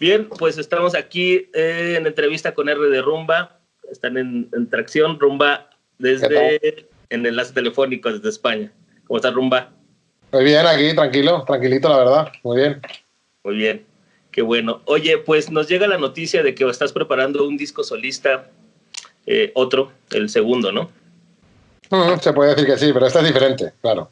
Bien, pues estamos aquí eh, en entrevista con R de Rumba. Están en, tracción Rumba desde en enlace telefónico desde España. ¿Cómo está Rumba? Muy bien, aquí, tranquilo, tranquilito, la verdad. Muy bien. Muy bien, qué bueno. Oye, pues nos llega la noticia de que estás preparando un disco solista, eh, otro, el segundo, ¿no? Mm, se puede decir que sí, pero este es diferente, claro.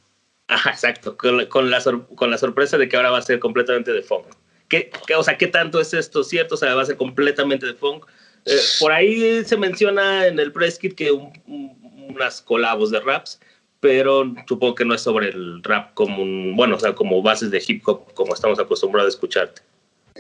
Ajá, exacto, con, la, con la sorpresa de que ahora va a ser completamente de funk. ¿Qué, o sea, ¿qué tanto es esto cierto? O sea, va a ser completamente de funk. Eh, por ahí se menciona en el press kit que unas colabos de raps, pero supongo que no es sobre el rap como un, bueno, o sea, como bases de hip hop, como estamos acostumbrados a escucharte.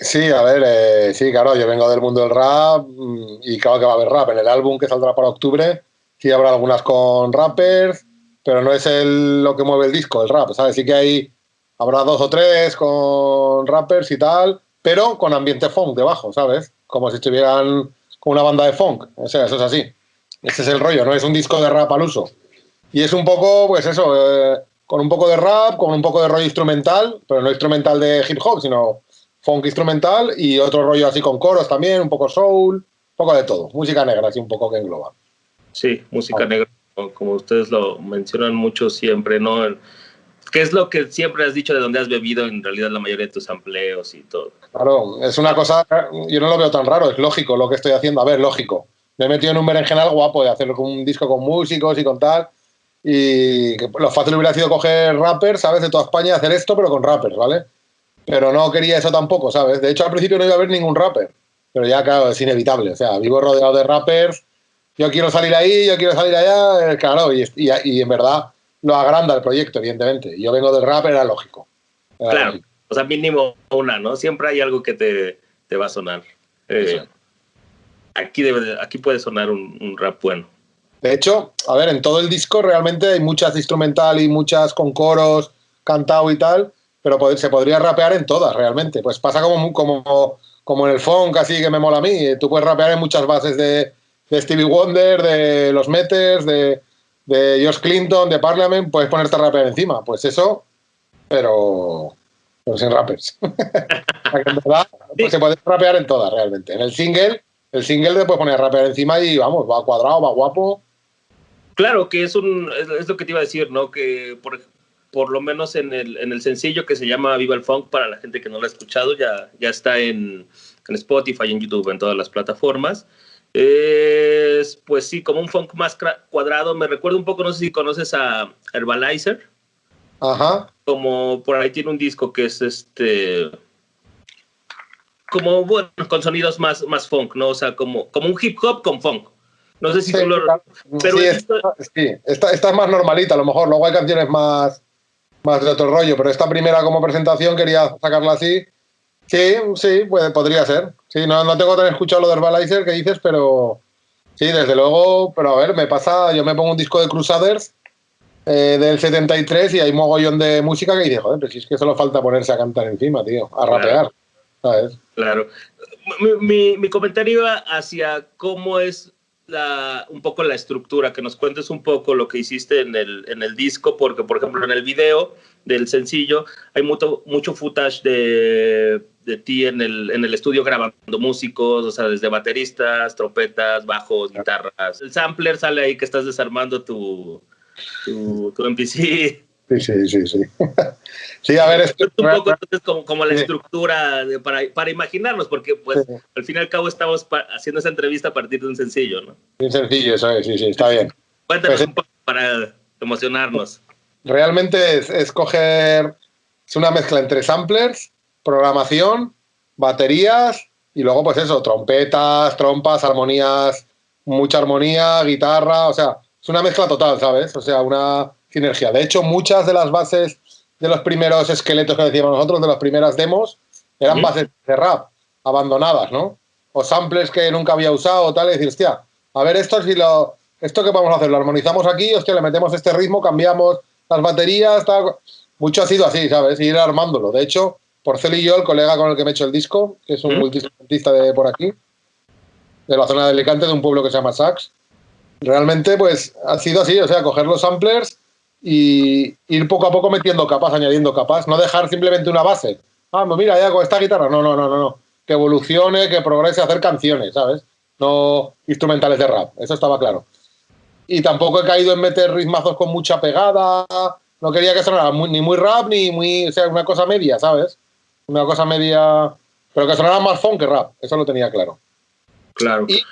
Sí, a ver, eh, sí, claro, yo vengo del mundo del rap mm, y claro que va a haber rap. En el álbum que saldrá para octubre, sí habrá algunas con rappers, pero no es el, lo que mueve el disco, el rap, ¿sabes? Sí que hay, habrá dos o tres con rappers y tal, pero con ambiente funk debajo, ¿sabes? Como si estuvieran con una banda de funk. O sea, eso es así. Ese es el rollo, no es un disco de rap al uso. Y es un poco, pues eso, eh, con un poco de rap, con un poco de rollo instrumental, pero no instrumental de hip hop, sino funk instrumental y otro rollo así con coros también, un poco soul, un poco de todo. Música negra, así un poco que engloba. Sí, música negra, como ustedes lo mencionan mucho siempre, ¿no? ¿Qué es lo que siempre has dicho de dónde has bebido en realidad la mayoría de tus empleos y todo? Claro, es una cosa, yo no lo veo tan raro, es lógico lo que estoy haciendo. A ver, lógico. Me he metido en un berenjenal guapo de hacerlo con un disco con músicos y con tal. Y lo fácil hubiera sido coger rappers, ¿sabes? De toda España y hacer esto, pero con rappers, ¿vale? Pero no quería eso tampoco, ¿sabes? De hecho, al principio no iba a haber ningún rapper. Pero ya, claro, es inevitable. O sea, vivo rodeado de rappers. Yo quiero salir ahí, yo quiero salir allá. Eh, claro, y, y, en verdad lo agranda el proyecto, evidentemente. Yo vengo del rap, era lógico. claro, o sea, mínimo una, ¿no? Siempre hay algo que te, te va a sonar. Eh, aquí, debe, aquí puede sonar un rap bueno. De hecho, a ver, en todo el disco realmente hay muchas instrumental y muchas con coros, cantado y tal, pero se podría rapear en todas realmente. Pues pasa como, como, como en el funk, así que me mola a mí. Tú puedes rapear en muchas bases de, Stevie Wonder, de los Meters, de, de George Clinton, de Parliament, puedes ponerte a rapear encima. Pues eso, pero, sin rappers. en verdad, pues se puede rapear en todas realmente. En el single, el single te puedes poner a rapear encima y vamos, va cuadrado, va guapo. Claro, que es un es lo que te iba a decir, ¿no? Que por, por lo menos en el, en el sencillo que se llama Viva el Funk, para la gente que no lo ha escuchado, ya, ya está en, en Spotify, en YouTube, en todas las plataformas. Es, pues sí, como un funk más cuadrado. Me recuerda un poco, no sé si conoces a Herbalizer. Ajá. Como por ahí tiene un disco que es este. Como, bueno, con sonidos más, más funk, ¿no? O sea, como, como un hip hop con funk. No sé si tú lo... Pero sí, esta, esta, es más normalita, a lo mejor. Luego hay canciones más, más de otro rollo, pero esta primera como presentación quería sacarla así. Sí, sí, puede, podría ser. Sí, no, no tengo tan escuchado lo de Herbalizer que dices, pero sí, desde luego. Pero a ver, me pasa, yo me pongo un disco de Crusaders eh, del 73 y hay mogollón de música que dice, joder, pero si es que solo falta ponerse a cantar encima, tío, a rapear. ¿sabes? Claro. Mi, mi comentario iba hacia cómo es un poco la estructura, que nos cuentes un poco lo que hiciste en el, en el disco, porque por ejemplo en el video del sencillo hay mucho, mucho footage de, de ti en el, en el estudio grabando músicos, o sea, desde bateristas, trompetas, bajos, guitarras. El sampler sale ahí que estás desarmando tu, tu, tu MPC. Sí, sí, sí, sí. sí, a ver, es un poco entonces como, como la estructura para, para, imaginarnos, porque pues al fin y al cabo estamos haciendo esa entrevista a partir de un sencillo, ¿no? Un sencillo, eso es, sí, sí, está bien. Cuéntanos pues, un poco para emocionarnos. Realmente es, es coger, es una mezcla entre samplers, programación, baterías y luego pues eso, trompetas, trompas, armonías, mucha armonía, guitarra, o sea, es una mezcla total, ¿sabes? O sea, una sinergia. De hecho, muchas de las bases de los primeros esqueletos que decíamos nosotros, de las primeras demos, eran bases de rap, abandonadas, ¿no? O samples que nunca había usado o tal, y decir, hostia, a ver, esto si lo, esto que vamos a hacer, lo armonizamos aquí, hostia, le metemos este ritmo, cambiamos las baterías, tal. Mucho ha sido así, ¿sabes? ir armándolo. De hecho, Porcel y yo, el colega con el que me he hecho el disco, que es un multiinstrumentista de por aquí, de la zona de Alicante, de un pueblo que se llama Sax, realmente, pues, ha sido así, o sea, coger los samplers, y ir poco a poco metiendo capas, añadiendo capas, no dejar simplemente una base. Ah, pues mira, ya con esta guitarra, no, no, no, no, no. que evolucione, que progrese a hacer canciones, ¿sabes? No instrumentales de rap, eso estaba claro. Y tampoco he caído en meter ritmazos con mucha pegada, no quería que sonara ni muy rap ni muy, o sea, una cosa media, ¿sabes? Una cosa media, pero que sonara más funk que rap, eso lo tenía claro. Claro. Y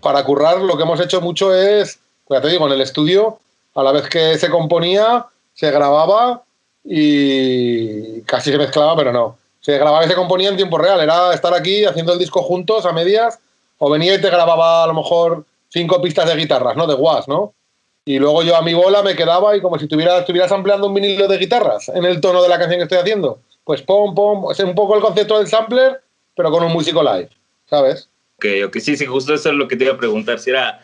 para currar lo que hemos hecho mucho es, pues ya te digo, en el estudio, a la vez que se componía, se grababa y casi se mezclaba, pero no. Se grababa y se componía en tiempo real. Era estar aquí haciendo el disco juntos a medias, o venía y te grababa a lo mejor cinco pistas de guitarras, ¿no? De guas, ¿no? Y luego yo a mi bola me quedaba y como si tuviera, estuvieras ampliando un vinilo de guitarras en el tono de la canción que estoy haciendo. Pues pom, pom, es un poco el concepto del sampler, pero con un músico live, ¿sabes? Ok, ok, sí, sí, justo eso es lo que te iba a preguntar, si era,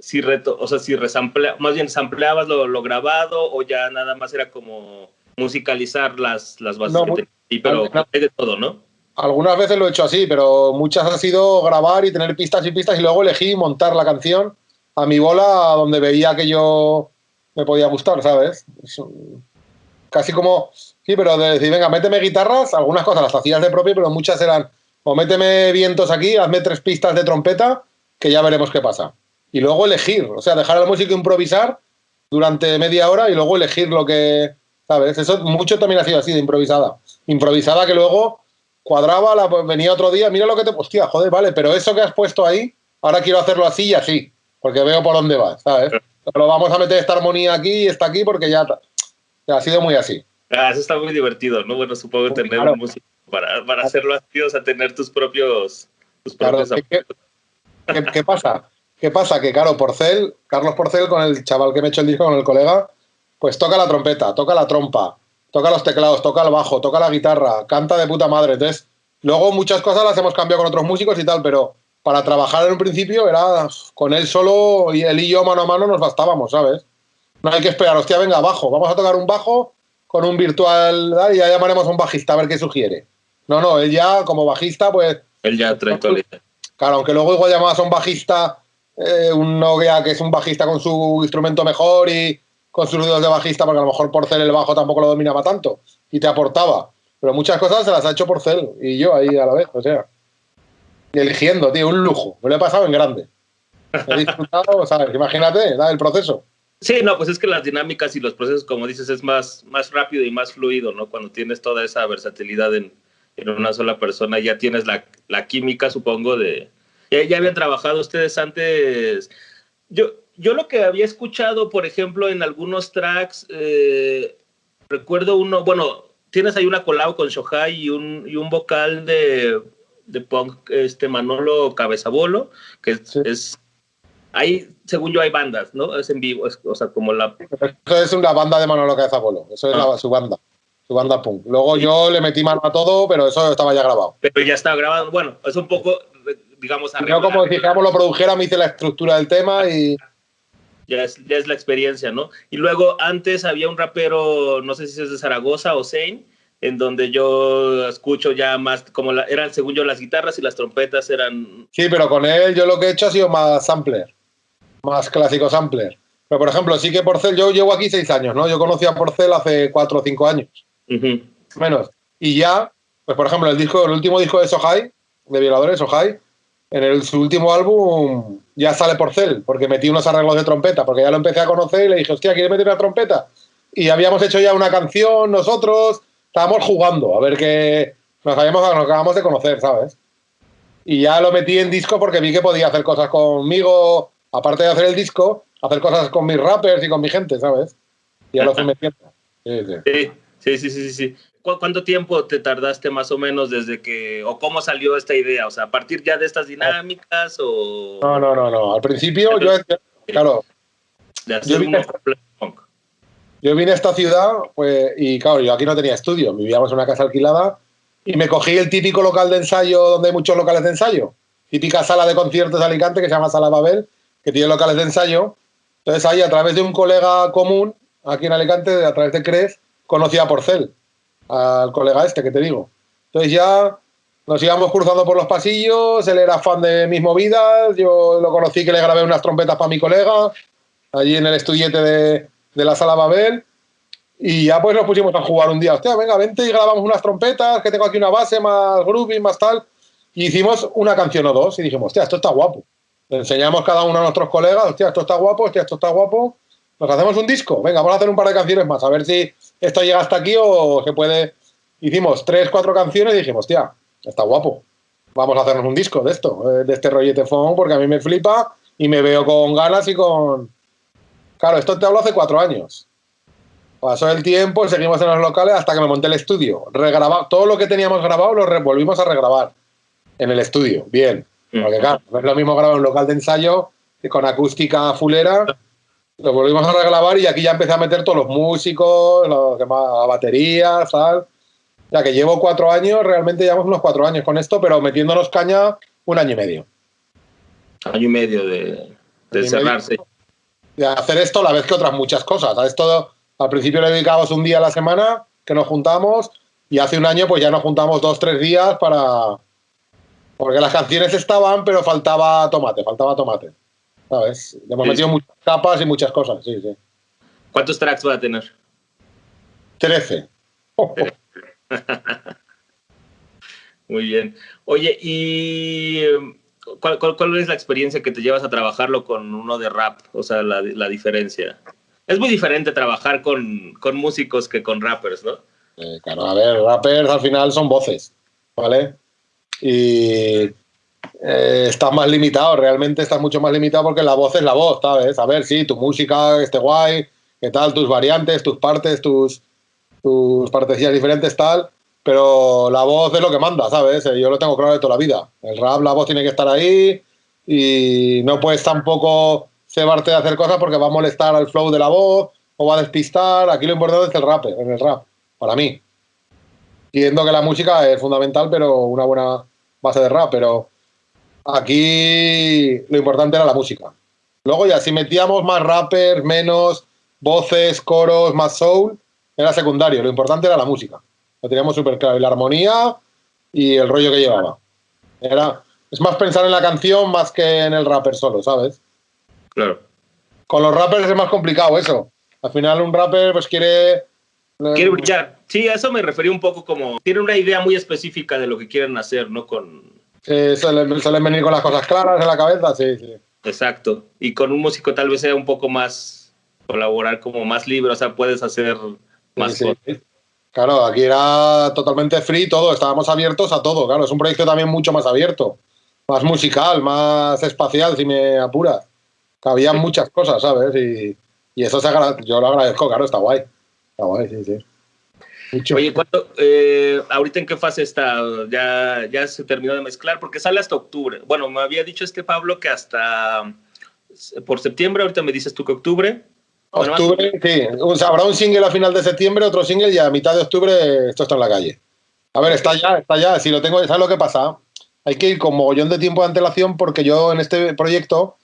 si reto, o sea, si resamplea, más bien sampleabas lo, lo, grabado o ya nada más era como musicalizar las, las bases No, que mu- te- y pero no. hay de todo, ¿no? Algunas veces lo he hecho así, pero muchas ha sido grabar y tener pistas y pistas y luego elegí montar la canción a mi bola donde veía que yo me podía gustar, ¿sabes? Casi como, sí, pero de decir, venga, méteme guitarras, algunas cosas las hacías de propio, pero muchas eran, o méteme vientos aquí, hazme tres pistas de trompeta, que ya veremos qué pasa. Y luego elegir, o sea, dejar al músico improvisar durante media hora y luego elegir lo que, ¿sabes? Eso mucho también ha sido así, de improvisada. Improvisada que luego cuadraba, la, pues, venía otro día, mira lo que te... Hostia, joder, vale, pero eso que has puesto ahí, ahora quiero hacerlo así y así, porque veo por dónde vas, ¿sabes? Pero vamos a meter esta armonía aquí y esta aquí porque ya, ya ha sido muy así. Ah, eso está muy divertido, ¿no? Bueno, supongo Muy tener claro. un músico para, para hacerlo así, o sea, tener tus propios... Tus propios ¿qué, qué- qué- qué pasa? ¿Qué pasa? Que, claro, Porcel, Carlos Porcel, con el chaval que me ha hecho el disco, con el colega, pues toca la trompeta, toca la trompa, toca los teclados, toca el bajo, toca la guitarra, canta de puta madre. Entonces, luego muchas cosas las hemos cambiado con otros músicos y tal, pero para trabajar en un principio era con él solo y él y yo mano a mano nos bastábamos, ¿sabes? No hay que esperar, hostia, venga, bajo, vamos a tocar un bajo con un virtual y ya llamaremos a un bajista a ver qué sugiere. No, no, él ya como bajista, pues Él ya trae. Claro, aunque luego igual llamabas a un bajista, eh, un Nokia que es un bajista con su instrumento mejor y con sus dedos de bajista, porque a lo mejor Porcel el bajo tampoco lo dominaba tanto y te aportaba. Pero muchas cosas se las ha hecho Porcel y yo ahí a la vez, o sea. Y eligiendo, tío, un lujo. Me lo he pasado en grande. He disfrutado, ¿sabes? Imagínate, el proceso. Sí, no, pues es que las dinámicas y los procesos, como dices, es más, más rápido y más fluido, ¿no? Cuando tienes toda esa versatilidad en, en una sola persona, ya tienes la, la química, supongo, de... Ya, ya habían trabajado ustedes antes... Yo, yo lo que había escuchado, por ejemplo, en algunos tracks, eh, recuerdo uno, bueno, tienes ahí una colabo con Shohai y un, y un vocal de, de punk, este Manolo Cabezabolo, que Sí. es ahí, según yo, hay bandas, ¿no? Es en vivo, es- o sea, como la... Eso es una banda de Manolo Cabezabolo. Eso es Ah. la- su banda. Su banda punk. Luego yo le metí mano a todo, pero eso estaba ya grabado. Pero ya está grabado, bueno, es un poco, digamos, Yo como dijéramos lo produjera, me hice la estructura del tema y... ya, es, ya es la experiencia, ¿no? Y luego antes había un rapero, no sé si es de Zaragoza o Zane, en donde yo escucho ya más, como la- eran, según yo, las guitarras y las trompetas eran... Sí, pero con él yo lo que he hecho ha sido más sampler, más clásico sampler. Pero, por ejemplo, sí que Porcel, yo llevo aquí seis años, ¿no? Yo conocí a Porcel hace cuatro o cinco años, menos. Y ya, pues por ejemplo, el disco, el último disco de Sohai, de Violadores, Sohai, en el, su último álbum ya sale Porcel, porque metí unos arreglos de trompeta, porque ya lo empecé a conocer y le dije, hostia, ¿quieres meter una trompeta? Y habíamos hecho ya una canción nosotros, estábamos jugando, a ver qué... Nos, habíamos, nos acabamos de conocer, ¿sabes? Y ya lo metí en disco porque vi que podía hacer cosas conmigo, aparte de hacer el disco, hacer cosas con mis rappers y con mi gente, ¿sabes? Y ya lo fui metiendo. Sí, sí. Sí, sí, sí, sí, sí. ¿Cu- ¿Cuánto tiempo te tardaste más o menos desde que, o cómo salió esta idea? O sea, a partir ya de estas dinámicas o No, no, no, no. Al principio, yo, claro, yo vine- punk? yo vine a esta ciudad pues, y, claro, yo aquí no tenía estudio, vivíamos en una casa alquilada y me cogí el típico local de ensayo donde hay muchos locales de ensayo. Típica sala de conciertos de Alicante que se llama Sala Babel, que tiene locales de ensayo. Entonces ahí, a través de un colega común, aquí en Alicante, a través de Cres, conocí a Porcel, al colega este que te digo. Entonces ya nos íbamos cruzando por los pasillos, él era fan de mis movidas, yo lo conocí que le grabé unas trompetas para mi colega, allí en el estudiete de, la Sala Babel. Y ya pues nos pusimos a jugar un día, hostia, venga, vente y grabamos unas trompetas, que tengo aquí una base más groovy, más tal. Y hicimos una canción o dos y dijimos, hostia, esto está guapo. Enseñamos cada uno a nuestros colegas, hostia, esto está guapo, hostia, esto está guapo. Nos hacemos un disco, venga, vamos a hacer un par de canciones más, a ver si esto llega hasta aquí o se puede. Hicimos tres, cuatro canciones y dijimos, hostia, está guapo. Vamos a hacernos un disco de esto, eh, de este rollete phone, porque a mí me flipa y me veo con ganas y con. Claro, esto te hablo hace cuatro años. Pasó el tiempo, seguimos en los locales hasta que me monté el estudio. Regrabado, todo lo que teníamos grabado lo volvimos a regrabar en el estudio. Bien. Mm. Porque claro, no es lo mismo grabar en un local de ensayo que con acústica fulera. Lo volvimos a regrabar y aquí ya empecé a meter todos los músicos, los demás, baterías, tal. Ya que llevo cuatro años, realmente llevamos unos cuatro años con esto, pero metiéndonos caña un año y medio. Año y medio de, de cerrarse. De hacer esto a la vez que otras muchas cosas. A esto al principio le dedicábamos un día a la semana que nos juntamos y hace un año pues ya nos juntamos dos, tres días para... Porque las canciones estaban, pero faltaba tomate, faltaba tomate. ¿Sabes? Le hemos metido muchas capas y muchas cosas, sí, sí. ¿Cuántos tracks va a tener? Trece. Muy bien. Oye, ¿y cuál, cuál, es la experiencia que te llevas a trabajarlo con uno de rap? O sea, la, la diferencia es muy diferente trabajar con, con músicos que con rappers, ¿no? Eh, claro, a ver, rappers al final son voces, ¿vale? Y eh, estás más limitado, realmente estás mucho más limitado porque la voz es la voz, ¿sabes? A ver, sí, tu música esté guay, qué tal, tus variantes, tus partes, tus, tus partecillas diferentes, tal, pero la voz es lo que manda, ¿sabes? Yo lo tengo claro de toda la vida. El rap, la voz tiene que estar ahí y no puedes tampoco cebarte de hacer cosas porque va a molestar al flow de la voz o va a despistar. Aquí lo importante es el rap, en el rap, para mí. Entiendo que la música es fundamental, pero una buena base de rap, pero aquí lo importante era la música. Luego ya, si metíamos más rappers, menos voces, coros, más soul, era secundario. Lo importante era la música. Lo teníamos súper claro. Y la armonía y el rollo que llevaba. Era, es más pensar en la canción más que en el rapper solo, ¿sabes? Claro. Con los rappers es más complicado eso. Al final un rapper pues quiere... Eh, quiere brillar. Sí, a eso me refería un poco como... Tiene una idea muy específica de lo que quieren hacer, ¿no? Con... Sí, suelen, venir con las cosas claras en la cabeza, sí, sí. Exacto. Y con un músico tal vez sea un poco más colaborar como más libre, o sea, puedes hacer más cosas. Claro, aquí era totalmente free todo, estábamos abiertos a todo, claro, es un proyecto también mucho más abierto, más musical, más espacial, si me apuras había muchas cosas, ¿sabes? Y, eso se yo lo agradezco, claro, está guay. Está guay, sí, sí. Oye, ¿cuánto, eh, ahorita en qué fase está? ¿Ya, ¿Ya se terminó de mezclar? Porque sale hasta octubre. Bueno, me había dicho este Pablo que hasta por septiembre, ahorita me dices tú que octubre. Octubre, sí. O sea, habrá un single a final de septiembre, otro single y a mitad de octubre esto está en la calle. A ver, está ya, está ya. Si lo tengo, ¿sabes lo que pasa? Hay que ir con mogollón de tiempo de antelación porque yo en este proyecto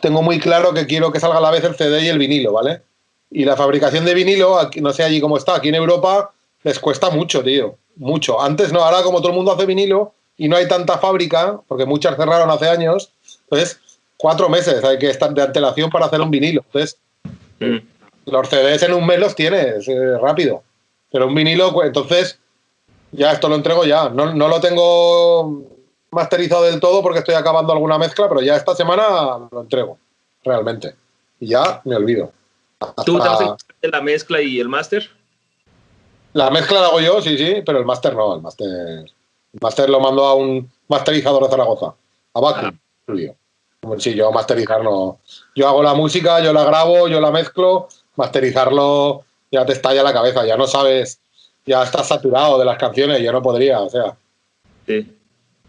tengo muy claro que quiero que salga a la vez el CD y el vinilo, ¿vale? Y la fabricación de vinilo, no sé allí cómo está, aquí en Europa les cuesta mucho, tío. Mucho. Antes no, ahora como todo el mundo hace vinilo y no hay tanta fábrica, porque muchas cerraron hace años, entonces cuatro meses hay que estar de antelación para hacer un vinilo. Entonces, mm. los CDs en un mes los tienes eh, rápido. Pero un vinilo, pues, entonces, ya esto lo entrego ya. No, no lo tengo masterizado del todo porque estoy acabando alguna mezcla, pero ya esta semana lo entrego, realmente. Y ya me olvido. ¿Tú te vas a la mezcla y el máster? La mezcla la hago yo, sí, sí, pero el máster no. El máster, el máster lo mando a un masterizador de Zaragoza, a Baku. Ah. Sí, yo masterizar no. Yo hago la música, yo la grabo, yo la mezclo, masterizarlo ya te estalla la cabeza, ya no sabes, ya estás saturado de las canciones, yo no podría, o sea. Sí.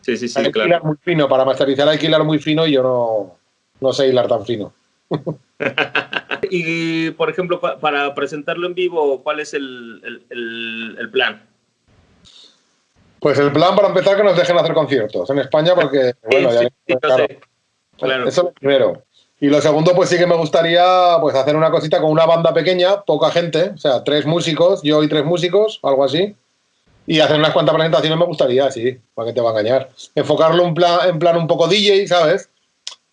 Sí, sí, sí, hay claro. hilar muy fino, para masterizar hay que hilar muy fino y yo no, no sé hilar tan fino. y, por ejemplo, para presentarlo en vivo, ¿cuál es el, el, el, plan? Pues el plan, para empezar, que nos dejen hacer conciertos en España, porque, bueno, ya claro. claro. Eso es lo primero. Y lo segundo, pues sí que me gustaría pues hacer una cosita con una banda pequeña, poca gente, o sea, tres músicos, yo y tres músicos, algo así y hacer unas cuantas presentaciones me gustaría, sí, para que te va a engañar. Enfocarlo en plan, en plan un poco DJ, ¿sabes?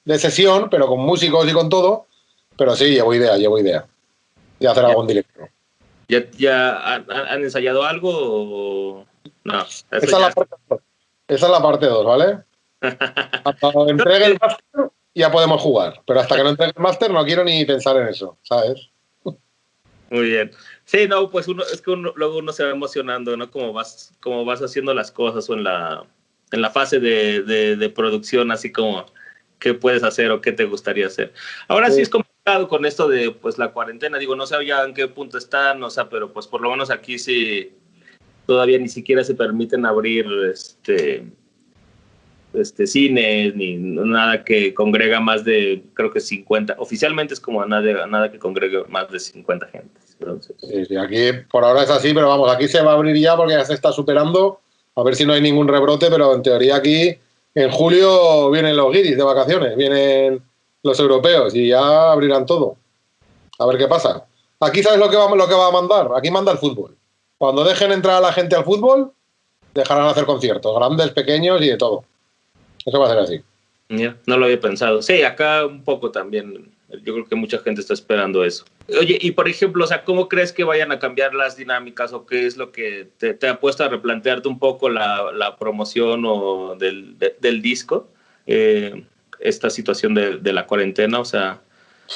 De sesión, pero con músicos y con todo. Pero sí, llevo idea, llevo idea. De hacer algo en directo. ¿Ya, ya han, ensayado algo o no? Esa es, la parte, esa es la parte 2, ¿vale? Hasta que entregue el máster ya podemos jugar, pero hasta que no entregue el máster no quiero ni pensar en eso, ¿sabes? Muy bien. Sí, no, pues uno, es que luego uno se va emocionando, ¿no? Como vas, como vas haciendo las cosas o en la, en la fase de, de, producción, así como qué puedes hacer o qué te gustaría hacer. Ahora sí, es complicado con esto de pues la cuarentena, digo, no sé ya en qué punto están, o sea, pero pues por lo menos aquí sí todavía ni siquiera se permiten abrir este este, cines, ni nada que congrega más de, creo que 50, oficialmente es como nada, nada que congregue más de 50 gente. Sí, aquí por ahora es así, pero vamos, aquí se va a abrir ya porque ya se está superando, a ver si no hay ningún rebrote, pero en teoría aquí en julio vienen los guiris de vacaciones, vienen los europeos y ya abrirán todo. A ver qué pasa. Aquí sabes lo que va, lo que va a mandar, aquí manda el fútbol. Cuando dejen entrar a la gente al fútbol, dejarán hacer conciertos, grandes, pequeños y de todo. Eso va a ser así. no lo había pensado. Sí, acá un poco también. Yo creo que mucha gente está esperando eso. Oye, y por ejemplo, o sea, ¿cómo crees que vayan a cambiar las dinámicas o qué es lo que te, ha puesto a replantearte un poco la, promoción o del, del disco? Eh, esta situación de, de, la cuarentena, o sea...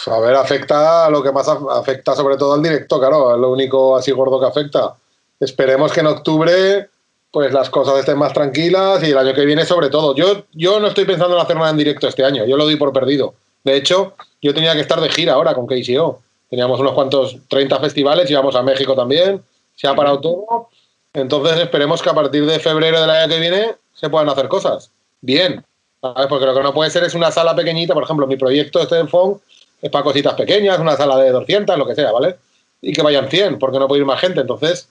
A ver, afecta lo que más afecta sobre todo al directo, claro, es lo único así gordo que afecta. Esperemos que en octubre pues las cosas estén más tranquilas y el año que viene sobre todo. Yo, yo no estoy pensando en hacer nada en directo este año, yo lo doy por perdido. De hecho, yo tenía que estar de gira ahora con KCO. Teníamos unos cuantos 30 festivales, íbamos a México también, se ha parado todo. Entonces esperemos que a partir de febrero del año que viene se puedan hacer cosas. Bien, porque lo que no puede ser es una sala pequeñita, por ejemplo, mi proyecto este FON es para cositas pequeñas, una sala de 200, lo que sea, ¿vale? Y que vayan 100, porque no puede ir más gente. Entonces,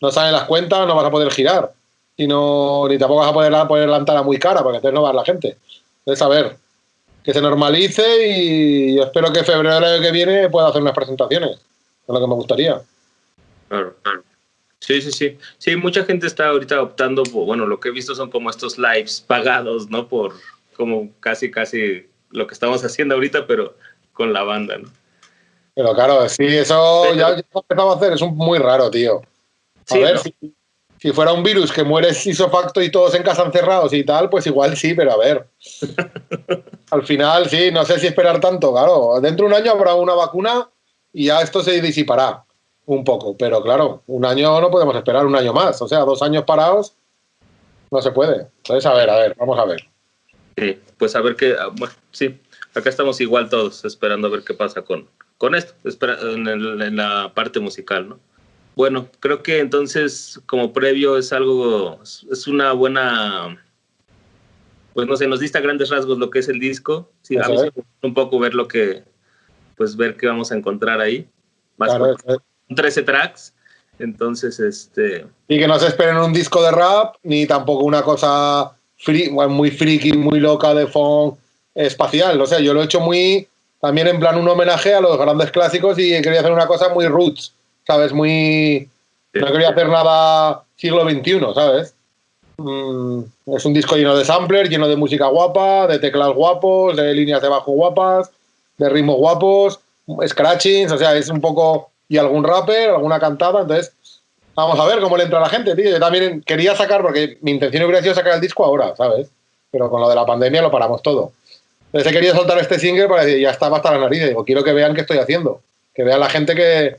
no salen las cuentas, no vas a poder girar. Y no, ni tampoco vas a poder poner la entrada muy cara, porque entonces no va a la gente. Entonces, a ver, que se normalice y yo espero que febrero del año que viene pueda hacer unas presentaciones. Es lo que me gustaría. Claro, claro. Sí, sí, sí. Sí, mucha gente está ahorita optando por, bueno, lo que he visto son como estos lives pagados, ¿no? Por como casi, casi lo que estamos haciendo ahorita, pero con la banda, ¿no? Pero claro, sí, eso ya, ya empezamos a hacer, es un, muy raro, tío. A ver, si, fuera un virus que muere isofacto y todos en casa encerrados y tal, pues igual sí, pero a ver. Al final, sí, no sé si esperar tanto, claro. Dentro de un año habrá una vacuna y ya esto se disipará un poco. Pero claro, un año no podemos esperar un año más. O sea, dos años parados no se puede. Entonces, a ver, a ver, vamos a ver. Sí, pues a ver qué. Ah, bueno, sí, acá estamos igual todos esperando a ver qué pasa con, con esto, en la parte musical, ¿no? Bueno, creo que entonces como previo es algo, es una buena, pues no sé, nos dista grandes rasgos lo que es el disco. Sí, a mí un poco ver lo que, pues ver qué vamos a encontrar ahí. Más claro, 13 tracks. Entonces, este... Y que no se esperen un disco de rap, ni tampoco una cosa muy friki, muy loca de funk espacial. O sea, yo lo he hecho muy, también en plan un homenaje a los grandes clásicos y quería hacer una cosa muy roots ¿sabes? Muy... No quería hacer nada siglo XXI, ¿sabes? Mm, es un disco lleno de samplers, lleno de música guapa, de teclas guapos, de líneas de bajo guapas, de ritmos guapos, scratchings, o sea, es un poco... Y algún rapper, alguna cantada, entonces... Vamos a ver cómo le entra a la gente, tío. Yo también quería sacar, porque mi intención hubiera sido sacar el disco ahora, ¿sabes? Pero con lo de la pandemia lo paramos todo. Entonces he querido soltar este single para decir, ya estaba hasta la nariz. Digo, quiero que vean qué estoy haciendo. Que vean la gente que,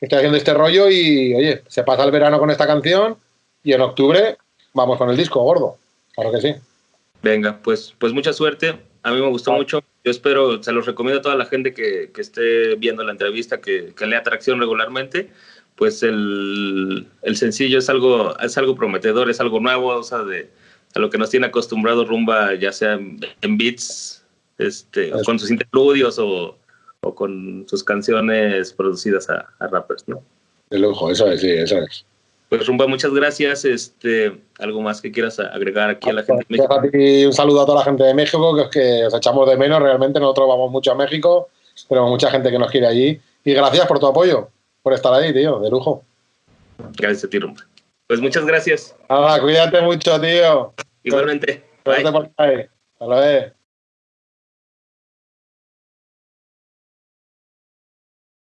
estoy haciendo este rollo y, oye, se pasa el verano con esta canción y en octubre vamos con el disco gordo. Claro que sí. Venga, pues, pues mucha suerte. A mí me gustó mucho. Yo espero, se los recomiendo a toda la gente que, que esté viendo la entrevista, que, que, lea Atracción regularmente. Pues el, el, sencillo es algo, es algo prometedor, es algo nuevo, o sea, de, a lo que nos tiene acostumbrado Rumba, ya sea en, beats, este, con sus interludios o, o con sus canciones producidas a, rappers, ¿no? De lujo, eso es, sí, eso es. Pues Rumba, muchas gracias. Este, ¿Algo más que quieras agregar aquí a la gente de México? un saludo a toda la gente de México, que es que os echamos de menos. Realmente nosotros vamos mucho a México, pero mucha gente que nos quiere allí. Y gracias por tu apoyo, por estar ahí, tío, de lujo. Gracias a ti, Rumba. Pues muchas gracias. Nada, cuídate mucho, tío. Igualmente. Bye. Hasta luego.